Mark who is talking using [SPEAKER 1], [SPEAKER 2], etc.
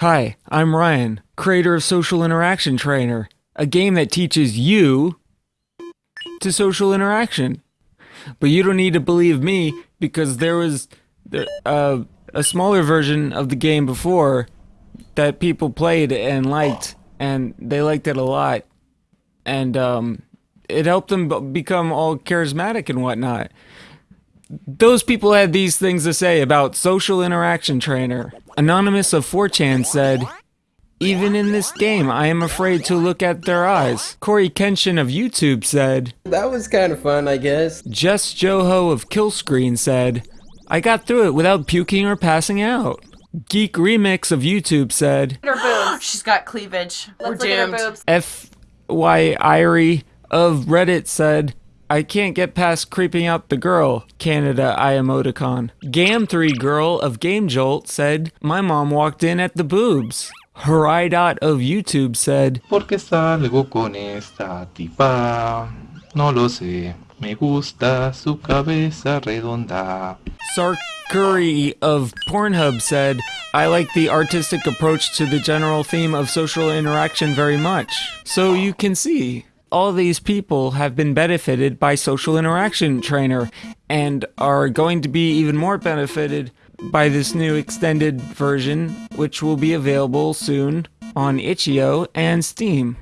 [SPEAKER 1] Hi, I'm Ryan, creator of Social Interaction Trainer, a game that teaches you to social interaction. But you don't need to believe me because there was uh, a smaller version of the game before that people played and liked, and they liked it a lot. And um, it helped them become all charismatic and whatnot. Those people had these things to say about Social Interaction Trainer. Anonymous of 4chan said, even in this game, I am afraid to look at their eyes. Corey Kenshin of YouTube said,
[SPEAKER 2] That was kind of fun, I guess.
[SPEAKER 1] Jess Joho of Killscreen said, I got through it without puking or passing out. Geek Remix of YouTube said,
[SPEAKER 3] Her boobs. She's got cleavage.
[SPEAKER 4] Let's
[SPEAKER 3] We're
[SPEAKER 4] look at her
[SPEAKER 3] doomed.
[SPEAKER 4] boobs.
[SPEAKER 1] F Y Irie of Reddit said, I can't get past creeping out the girl, Canada I emoticon. Gam3 Girl of Game Jolt said, My mom walked in at the boobs. Haridot of YouTube said,
[SPEAKER 5] Porque salgo con esta tipa. No lo sé. Me gusta su cabeza redonda.
[SPEAKER 1] Sarkuri of Pornhub said, I like the artistic approach to the general theme of social interaction very much. So you can see, all these people have been benefited by Social Interaction Trainer and are going to be even more benefited by this new extended version, which will be available soon on itch.io and Steam.